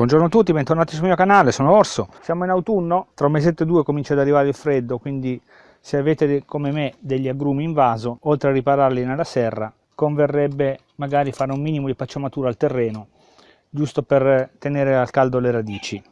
Buongiorno a tutti, bentornati sul mio canale, sono Orso. Siamo in autunno, tra un mesetto e due comincia ad arrivare il freddo, quindi se avete come me degli agrumi in vaso, oltre a ripararli nella serra, converrebbe magari fare un minimo di pacciamatura al terreno, giusto per tenere al caldo le radici.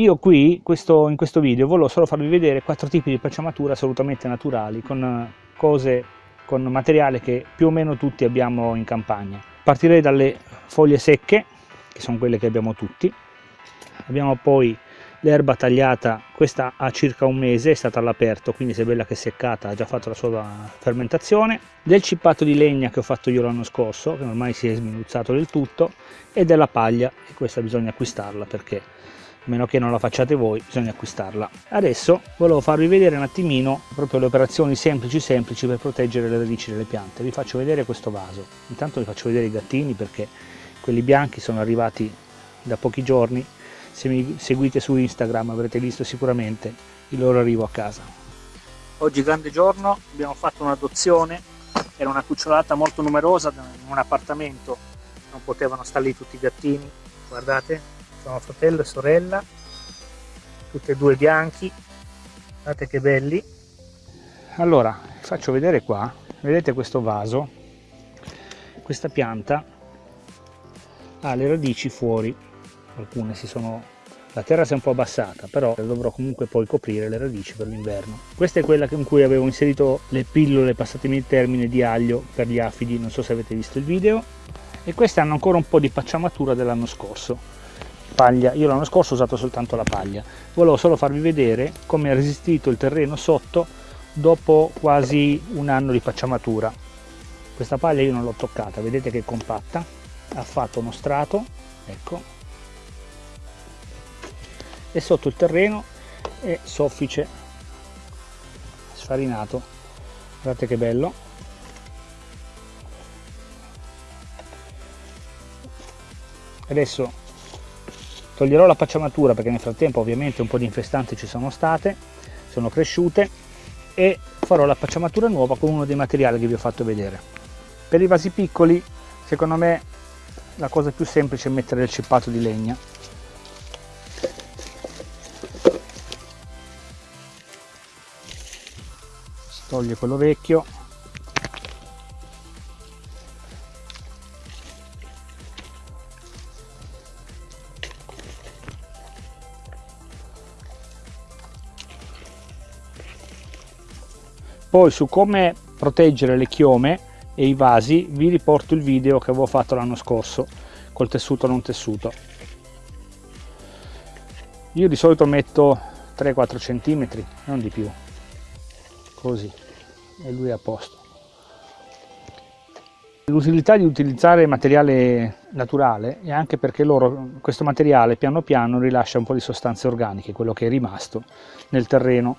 Io qui, questo, in questo video, volevo solo farvi vedere quattro tipi di pacciamatura assolutamente naturali, con eh, cose, con materiale che più o meno tutti abbiamo in campagna. Partirei dalle foglie secche, che sono quelle che abbiamo tutti. Abbiamo poi l'erba tagliata, questa ha circa un mese, è stata all'aperto, quindi se è bella che è seccata, ha già fatto la sua fermentazione. Del cippato di legna che ho fatto io l'anno scorso, che ormai si è sminuzzato del tutto, e della paglia, e questa bisogna acquistarla perché a meno che non la facciate voi bisogna acquistarla. Adesso volevo farvi vedere un attimino proprio le operazioni semplici semplici per proteggere le radici delle piante. Vi faccio vedere questo vaso. Intanto vi faccio vedere i gattini perché quelli bianchi sono arrivati da pochi giorni. Se mi seguite su Instagram avrete visto sicuramente il loro arrivo a casa. Oggi grande giorno abbiamo fatto un'adozione. Era una cucciolata molto numerosa in un appartamento. Non potevano stare lì tutti i gattini guardate sono fratello e sorella. Tutti e due bianchi. Guardate che belli. Allora faccio vedere qua. Vedete questo vaso? Questa pianta ha le radici fuori. Alcune si sono la terra si è un po' abbassata però dovrò comunque poi coprire le radici per l'inverno. Questa è quella in cui avevo inserito le pillole passatemi il termine di aglio per gli afidi. Non so se avete visto il video. E queste hanno ancora un po' di pacciamatura dell'anno scorso paglia, io l'anno scorso ho usato soltanto la paglia, volevo solo farvi vedere come ha resistito il terreno sotto dopo quasi un anno di pacciamatura. Questa paglia io non l'ho toccata, vedete che è compatta, ha fatto uno strato, ecco, e sotto il terreno è soffice, sfarinato, guardate che bello. Adesso toglierò la pacciamatura perché nel frattempo ovviamente un po' di infestanti ci sono state sono cresciute e farò la pacciamatura nuova con uno dei materiali che vi ho fatto vedere. Per i vasi piccoli secondo me la cosa più semplice è mettere il cippato di legna. Toglie quello vecchio poi su come proteggere le chiome e i vasi vi riporto il video che avevo fatto l'anno scorso col tessuto non tessuto. Io di solito metto 3-4 cm non di più. Così. E lui è a posto. L'utilità di utilizzare materiale naturale è anche perché loro questo materiale piano piano rilascia un po' di sostanze organiche quello che è rimasto nel terreno.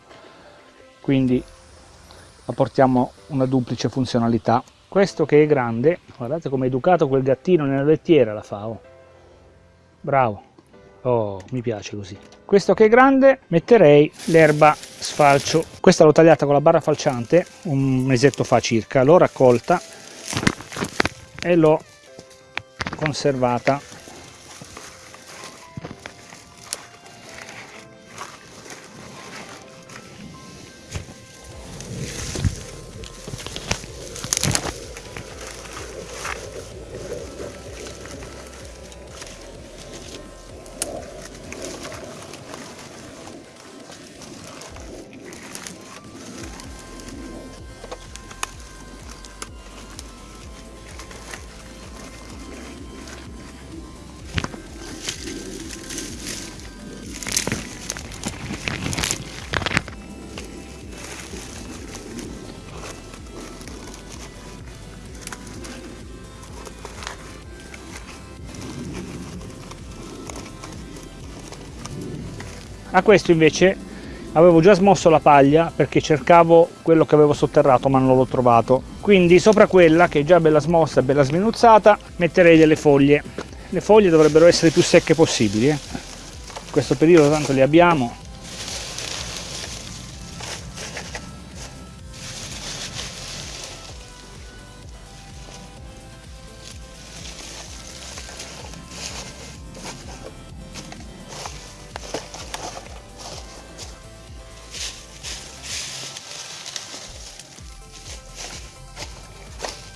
Quindi apportiamo una duplice funzionalità. Questo che è grande guardate come è educato quel gattino nella lettiera la fa oh. bravo. Oh mi piace così. Questo che è grande metterei l'erba sfalcio. Questa l'ho tagliata con la barra falciante un mesetto fa circa. L'ho raccolta e l'ho conservata a questo invece avevo già smosso la paglia perché cercavo quello che avevo sotterrato ma non l'ho trovato. Quindi sopra quella che è già bella smossa e bella sminuzzata metterei delle foglie. Le foglie dovrebbero essere più secche possibili eh. in questo periodo tanto le abbiamo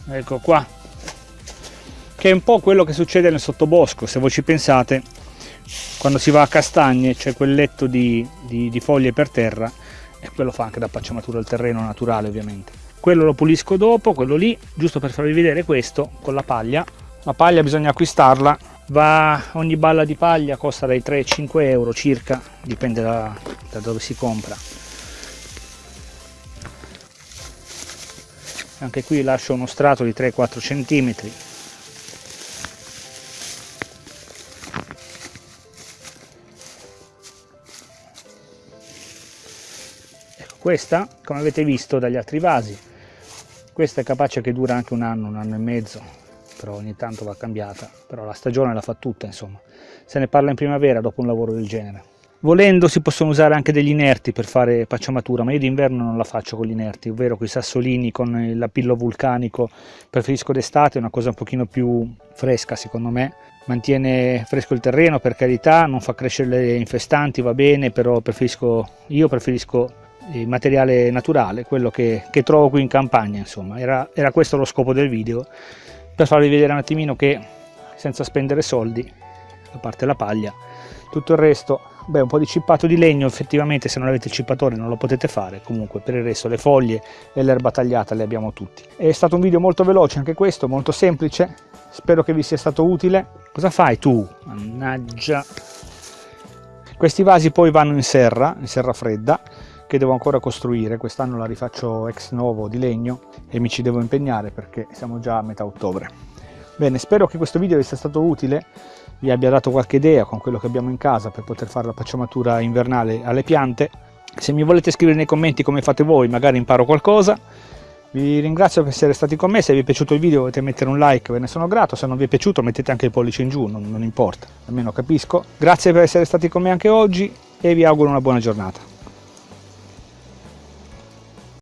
ecco qua che è un po' quello che succede nel sottobosco se voi ci pensate quando si va a castagne c'è quel letto di, di, di foglie per terra e quello fa anche da pacciamatura al terreno naturale ovviamente. Quello lo pulisco dopo quello lì giusto per farvi vedere questo con la paglia. La paglia bisogna acquistarla va ogni balla di paglia costa dai 3 ai 5 euro circa dipende da, da dove si compra anche qui lascio uno strato di 3-4 centimetri. Ecco questa come avete visto dagli altri vasi questa è capace che dura anche un anno un anno e mezzo però ogni tanto va cambiata però la stagione la fa tutta insomma. Se ne parla in primavera dopo un lavoro del genere Volendo si possono usare anche degli inerti per fare pacciamatura, ma io d'inverno non la faccio con gli inerti, ovvero con i sassolini, con il lapillo vulcanico. Preferisco d'estate, è una cosa un pochino più fresca secondo me. Mantiene fresco il terreno per carità, non fa crescere le infestanti, va bene, però preferisco, io preferisco il materiale naturale, quello che, che trovo qui in campagna, insomma. Era, era questo lo scopo del video, per farvi vedere un attimino che senza spendere soldi, a parte la paglia, tutto il resto beh un po' di cippato di legno effettivamente se non avete il cippatore non lo potete fare. Comunque per il resto le foglie e l'erba tagliata le abbiamo tutti. È stato un video molto veloce anche questo molto semplice. Spero che vi sia stato utile. Cosa fai tu? Mannaggia. Questi vasi poi vanno in serra in serra fredda che devo ancora costruire. Quest'anno la rifaccio ex novo di legno e mi ci devo impegnare perché siamo già a metà ottobre bene spero che questo video vi sia stato utile vi abbia dato qualche idea con quello che abbiamo in casa per poter fare la pacciamatura invernale alle piante. Se mi volete scrivere nei commenti come fate voi, magari imparo qualcosa. Vi ringrazio per essere stati con me, se vi è piaciuto il video potete mettere un like, ve ne sono grato, se non vi è piaciuto mettete anche il pollice in giù, non, non importa, almeno capisco. Grazie per essere stati con me anche oggi e vi auguro una buona giornata.